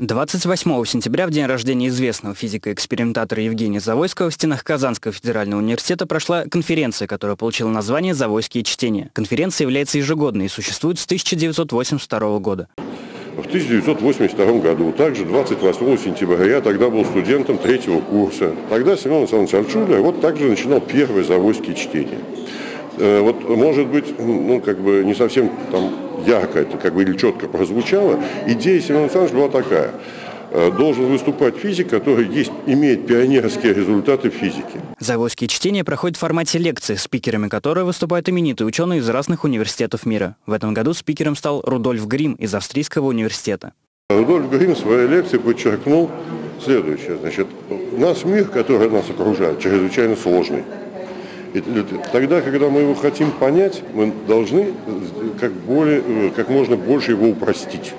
28 сентября, в день рождения известного физика-экспериментатора Евгения Завойского, в стенах Казанского федерального университета прошла конференция, которая получила название «Завойские чтения». Конференция является ежегодной и существует с 1982 года. В 1982 году, также 28 сентября, я тогда был студентом третьего курса. Тогда Семен Александрович Альчуля вот также начинал первые завойские чтения. Э, вот, может быть, ну, как бы не совсем там ярко это как бы или четко прозвучало, идея Семена Александровича была такая. Э, должен выступать физик, который есть, имеет пионерские результаты в физике. Завойские чтения проходят в формате лекции, спикерами которой выступают именитые ученые из разных университетов мира. В этом году спикером стал Рудольф Грим из Австрийского университета. Рудольф Грим в своей лекции подчеркнул следующее. Значит, наш мир, который нас окружает, чрезвычайно сложный. Тогда, когда мы его хотим понять, мы должны как, более, э, как можно больше его упростить.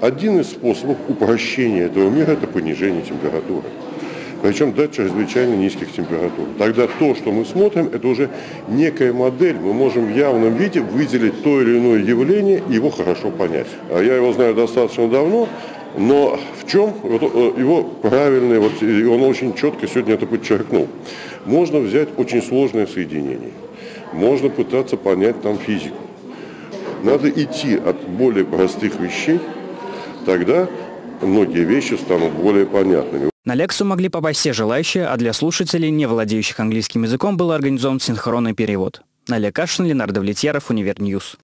Один из способов упрощения этого мира – это понижение температуры. Причем до чрезвычайно низких температур. Тогда то, что мы смотрим, это уже некая модель. Мы можем в явном виде выделить то или иное явление и его хорошо понять. А я его знаю достаточно давно, но в чем э, его правильный, вот, и он очень четко сегодня это подчеркнул. Можно взять очень сложное соединение, можно пытаться понять там физику. Надо идти от более простых вещей, тогда многие вещи станут более понятными. На лекцию могли попасть все желающие, а для слушателей, не владеющих английским языком, был организован синхронный перевод. Налия Кашин, Ленардо Влетьяров, Univer News.